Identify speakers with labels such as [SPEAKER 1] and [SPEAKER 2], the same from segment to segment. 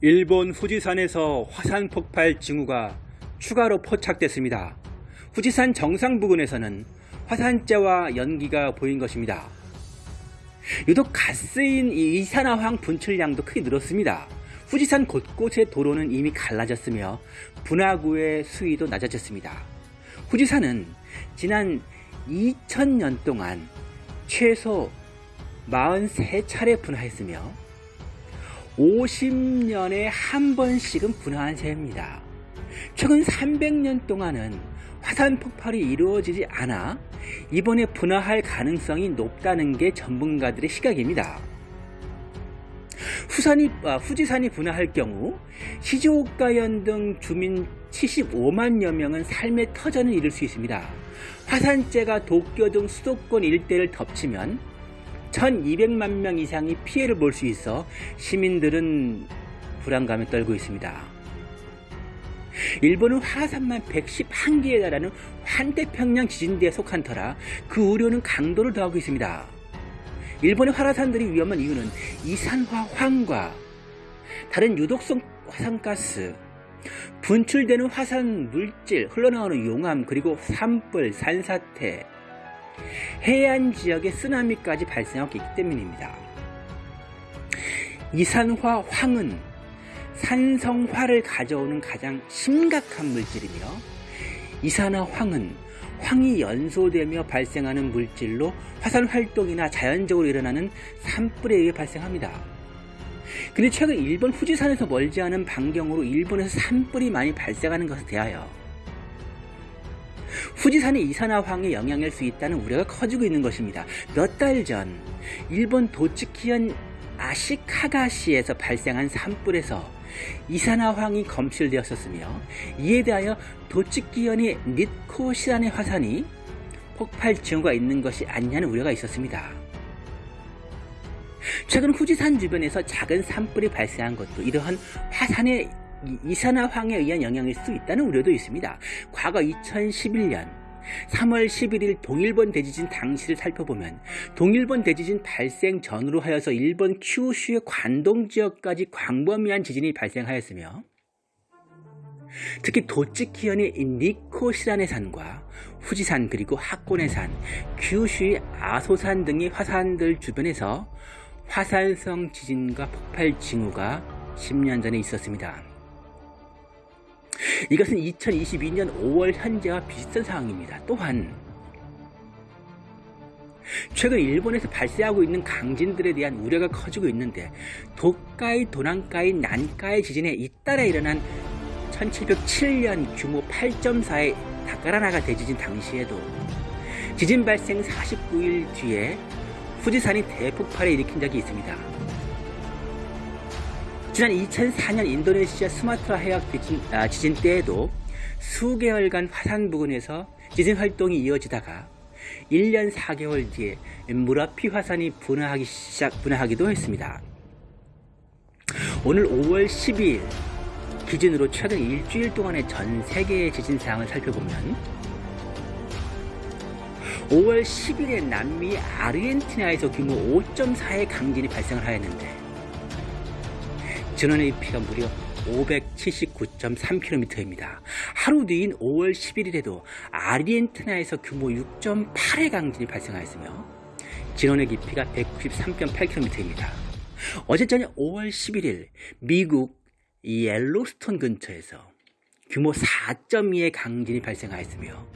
[SPEAKER 1] 일본 후지산에서 화산 폭발 징후가 추가로 포착됐습니다. 후지산 정상 부근에서는 화산재와 연기가 보인 것입니다. 유독 가스인 이산화황 분출량도 크게 늘었습니다. 후지산 곳곳의 도로는 이미 갈라졌으며 분화구의 수위도 낮아졌습니다. 후지산은 지난 2000년 동안 최소 43차례 분화했으며 50년에 한 번씩은 분화한 셈입니다. 최근 300년 동안은 화산 폭발이 이루어지지 않아 이번에 분화할 가능성이 높다는 게 전문가들의 시각입니다. 후산이, 아, 후지산이 분화할 경우 시즈오카현 등 주민 75만여 명은 삶의 터전을 잃을 수 있습니다. 화산재가 도쿄 등 수도권 일대를 덮치면 1200만 명 이상이 피해를 볼 수 있어 시민들은 불안감에 떨고 있습니다. 일본은 화산만 111개에 달하는 환태평양 지진대에 속한 터라 그 우려는 강도를 더하고 있습니다. 일본의 화산들이 위험한 이유는 이산화 황과 다른 유독성 화산가스, 분출되는 화산 물질, 흘러나오는 용암, 그리고 산불, 산사태, 해안 지역에 쓰나미까지 발생하고 있기 때문입니다. 이산화 황은 산성화를 가져오는 가장 심각한 물질이며 이산화 황은 황이 연소되며 발생하는 물질로 화산 활동이나 자연적으로 일어나는 산불에 의해 발생합니다. 근데 최근 일본 후지산에서 멀지 않은 반경으로 일본에서 산불이 많이 발생하는 것에 대하여 후지산이 이산화황의 영향일 수 있다는 우려가 커지고 있는 것입니다. 몇 달 전 일본 도츠키현 아시카가시에서 발생한 산불에서 이산화황이 검출되었었으며 이에 대하여 도츠키현의 니코시란의 화산이 폭발 징후가 있는 것이 아니냐는 우려가 있었습니다. 최근 후지산 주변에서 작은 산불이 발생한 것도 이러한 화산의 이산화황에 의한 영향일 수 있다는 우려도 있습니다. 과거 2011년 3월 11일 동일본 대지진 당시를 살펴보면 동일본 대지진 발생 전으로 하여서 일본 큐슈의 관동 지역까지 광범위한 지진이 발생하였으며 특히 도츠키현의 니코시란의 산과 후지산 그리고 하코네 산, 큐슈의 아소산 등의 화산들 주변에서 화산성 지진과 폭발 징후가 10년 전에 있었습니다. 이것은 2022년 5월 현재와 비슷한 상황입니다. 또한 최근 일본에서 발생하고 있는 강진들에 대한 우려가 커지고 있는데 도카이, 도난카이, 난카이 지진에 잇따라 일어난 1707년 규모 8.4의 다카라나가 대지진 당시에도 지진 발생 49일 뒤에 후지산이 대폭발을 일으킨 적이 있습니다. 지난 2004년 인도네시아 스마트라 해역 지진, 아, 지진 때에도 수개월간 화산 부근에서 지진 활동이 이어지다가 1년 4개월 뒤에 무라피 화산이 분화하기 시작, 분화하기도 했습니다. 오늘 5월 12일 기준으로 최근 일주일 동안의 전 세계의 지진 상황을 살펴보면 5월 10일에 남미 아르헨티나에서 규모 5.4의 강진이 발생을 하였는데 전원의 피가 무려 579.3km입니다. 하루 뒤인 5월 11일에도 아르헨티나에서 규모 6.8의 강진이 발생하였으며 진원의 깊이가 193.8km입니다. 어제 저녁 5월 11일 미국 옐로스톤 근처에서 규모 4.2의 강진이 발생하였으며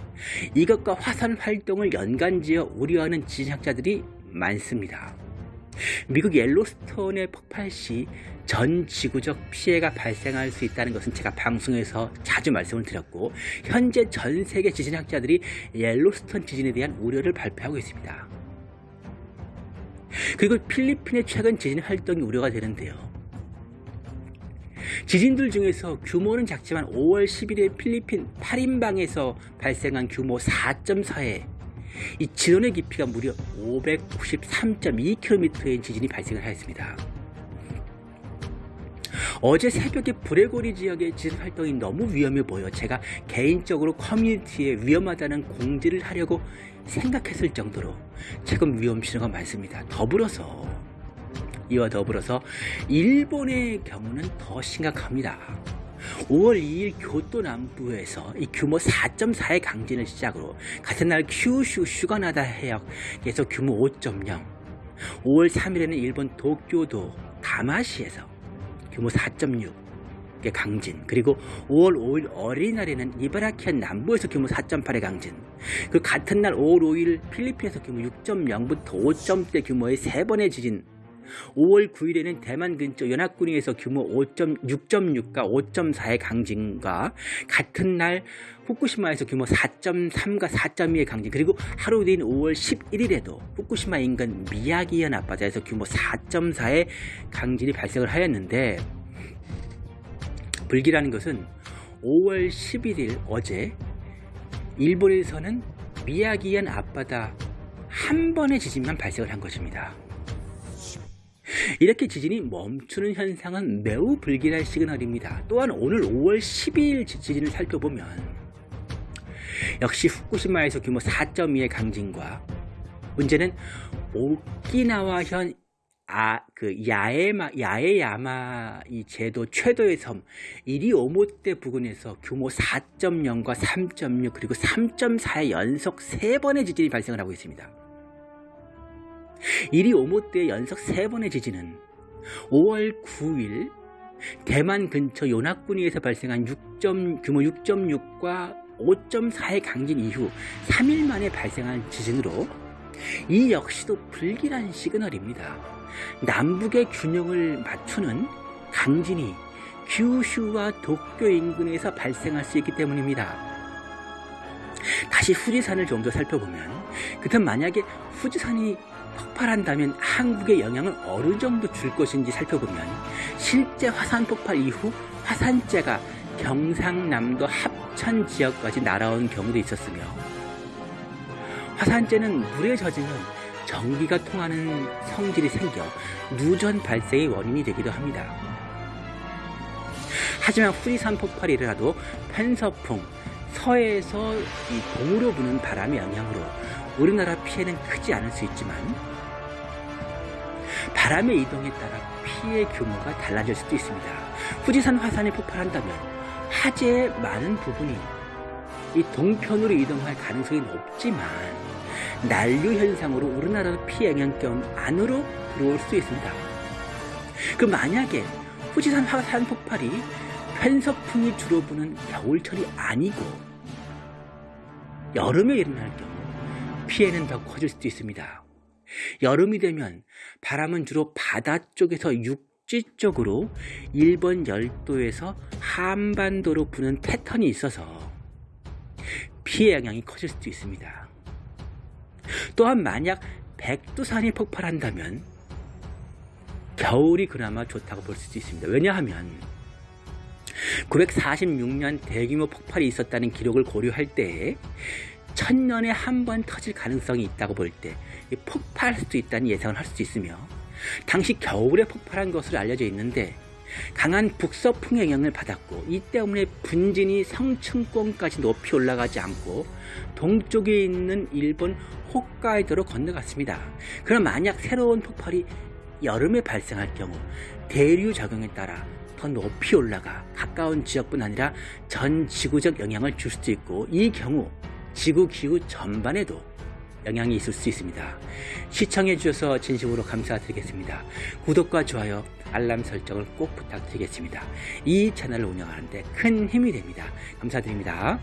[SPEAKER 1] 이것과 화산 활동을 연관지어 우려하는 지진학자들이 많습니다. 미국 옐로스톤의 폭발 시 전 지구적 피해가 발생할 수 있다는 것은 제가 방송에서 자주 말씀을 드렸고 현재 전 세계 지진학자들이 옐로스톤 지진에 대한 우려를 발표하고 있습니다. 그리고 필리핀의 최근 지진 활동이 우려가 되는데요. 지진들 중에서 규모는 작지만 5월 10일에 필리핀 8인방에서 발생한 규모 4.4의 이 진원의 깊이가 무려 593.2km의 지진이 발생을 하였습니다. 어제 새벽에 브레고리 지역의 지진 활동이 너무 위험해 보여 제가 개인적으로 커뮤니티에 위험하다는 공지를 하려고 생각했을 정도로 최근 위험 신호가 많습니다. 더불어서 이와 더불어서 일본의 경우는 더 심각합니다. 5월 2일 교토 남부에서 이 규모 4.4의 강진을 시작으로 같은 날 큐슈 슈가나다 해역에서 규모 5.0 5월 3일에는 일본 도쿄도 가마시에서 규모 4.6의 강진 그리고 5월 5일 어린이날에는 이바라키현 남부에서 규모 4.8의 강진 그 같은 날 5월 5일 필리핀에서 규모 6.0부터 5점대 규모의 세 번의 지진 5월 9일에는 대만 근처 연합군위에서 규모 5.6.6과 5.4의 강진과 같은 날 후쿠시마에서 규모 4.3과 4.2의 강진 그리고 하루 뒤인 5월 11일에도 후쿠시마 인근 미야기현 앞바다에서 규모 4.4의 강진이 발생을 하였는데 불길하는 것은 5월 11일 어제 일본에서는 미야기현 앞바다 한 번의 지진만 발생을 한 것입니다. 이렇게 지진이 멈추는 현상은 매우 불길한 시그널입니다. 또한 오늘 5월 12일 지진을 살펴보면 역시 후쿠시마에서 규모 4.2의 강진과 문제는 오키나와현 아, 그 야에마, 야에야마 이 제도 최도의 섬 이리오모떼 부근에서 규모 4.0과 3.6 그리고 3.4의 연속 3번의 지진이 발생을 하고 있습니다. 이리 오모떼의 연속 3번의 지진은 5월 9일 대만 근처 요나꾸니에서 발생한 6. 규모 6.6과 5.4의 강진 이후 3일 만에 발생한 지진으로 이 역시도 불길한 시그널입니다. 남북의 균형을 맞추는 강진이 규슈와 도쿄 인근에서 발생할 수 있기 때문입니다. 다시 후지산을 좀 더 살펴보면 그렇다면 만약에 후지산이 폭발한다면 한국에 영향을 어느 정도 줄 것인지 살펴보면 실제 화산 폭발 이후 화산재가 경상남도 합천 지역까지 날아온 경우도 있었으며 화산재는 물에 젖으면 전기가 통하는 성질이 생겨 누전 발생의 원인이 되기도 합니다. 하지만 후리산 폭발이 일어나도 편서풍, 서해에서 이 동으로 부는 바람의 영향으로 우리나라 피해는 크지 않을 수 있지만 바람의 이동에 따라 피해 규모가 달라질 수도 있습니다. 후지산 화산이 폭발한다면 화재의 많은 부분이 이 동편으로 이동할 가능성이 높지만 난류 현상으로 우리나라 피해 영향권 안으로 들어올 수 있습니다. 그 만약에 후지산 화산 폭발이 편서풍이 주로 부는 겨울철이 아니고 여름에 일어날 경우 피해는 더 커질 수도 있습니다. 여름이 되면 바람은 주로 바다 쪽에서 육지 쪽으로 일본 열도에서 한반도로 부는 패턴이 있어서 피해 영향이 커질 수도 있습니다. 또한 만약 백두산이 폭발한다면 겨울이 그나마 좋다고 볼 수도 있습니다. 왜냐하면 946년 대규모 폭발이 있었다는 기록을 고려할 때 천년에 한 번 터질 가능성이 있다고 볼 때 폭발할 수도 있다는 예상을 할 수도 있으며 당시 겨울에 폭발한 것으로 알려져 있는데 강한 북서풍 영향을 받았고 이 때문에 분진이 성층권까지 높이 올라가지 않고 동쪽에 있는 일본 홋카이도로 건너갔습니다. 그럼 만약 새로운 폭발이 여름에 발생할 경우 대류 작용에 따라 더 높이 올라가 가까운 지역뿐 아니라 전 지구적 영향을 줄 수도 있고 이 경우 지구 기후 전반에도 영향이 있을 수 있습니다. 시청해 주셔서 진심으로 감사드리겠습니다. 구독과 좋아요, 알람 설정을 꼭 부탁드리겠습니다. 이 채널을 운영하는데 큰 힘이 됩니다. 감사드립니다.